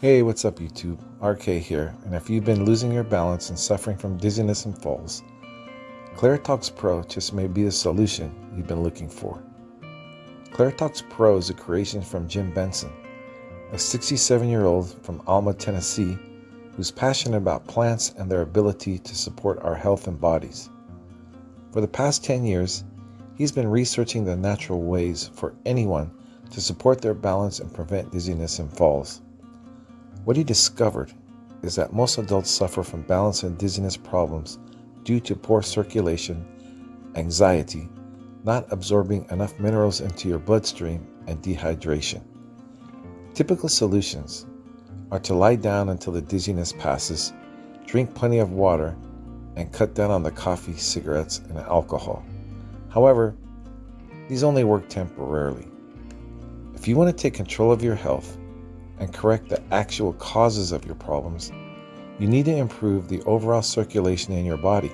Hey, what's up, YouTube? RK here, and if you've been losing your balance and suffering from dizziness and falls, Claritox Pro just may be the solution you've been looking for. Claritox Pro is a creation from Jim Benson, a 67 year old from Alma, Tennessee, who's passionate about plants and their ability to support our health and bodies. For the past 10 years, he's been researching the natural ways for anyone to support their balance and prevent dizziness and falls. What he discovered is that most adults suffer from balance and dizziness problems due to poor circulation, anxiety, not absorbing enough minerals into your bloodstream, and dehydration. Typical solutions are to lie down until the dizziness passes, drink plenty of water, and cut down on the coffee, cigarettes, and alcohol. However, these only work temporarily. If you want to take control of your health, and correct the actual causes of your problems, you need to improve the overall circulation in your body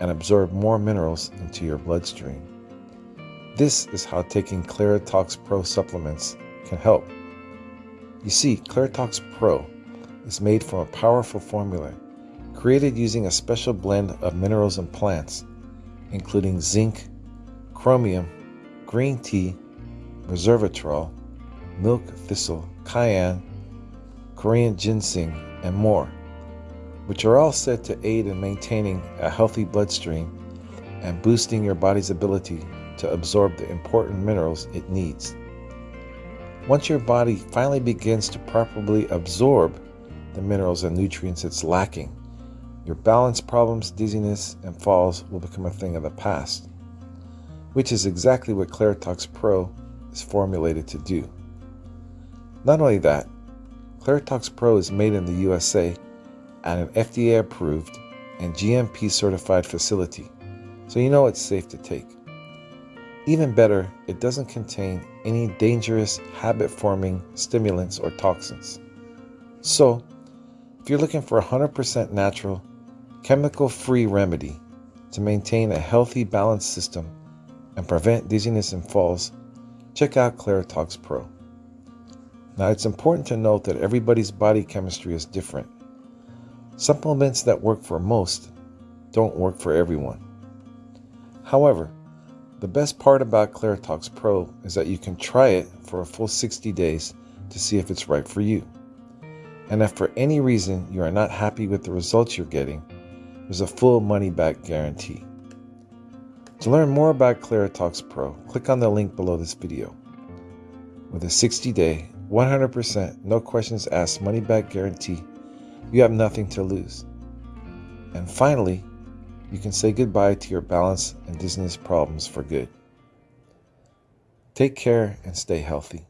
and absorb more minerals into your bloodstream. This is how taking Claritox Pro supplements can help. You see, Claritox Pro is made from a powerful formula created using a special blend of minerals and plants, including zinc, chromium, green tea, resveratrol, milk thistle, cayenne, Korean ginseng, and more, which are all said to aid in maintaining a healthy bloodstream and boosting your body's ability to absorb the important minerals it needs. Once your body finally begins to properly absorb the minerals and nutrients it's lacking, your balance problems, dizziness, and falls will become a thing of the past, which is exactly what Claritox Pro is formulated to do. Not only that, Claritox Pro is made in the USA at an FDA approved and GMP certified facility, so you know it's safe to take. Even better, it doesn't contain any dangerous habit forming stimulants or toxins. So, if you're looking for a 100% natural, chemical free remedy to maintain a healthy, balanced system and prevent dizziness and falls, check out Claritox Pro. Now, it's important to note that everybody's body chemistry is different. Supplements that work for most don't work for everyone. However, the best part about Claritox Pro is that you can try it for a full 60 days to see if it's right for you. And if for any reason you are not happy with the results you're getting, there's a full money back guarantee. To learn more about Claritox Pro, click on the link below this video. With a 60 day 100%, no questions asked, money back guarantee. You have nothing to lose. And finally, you can say goodbye to your balance and dizziness problems for good. Take care and stay healthy.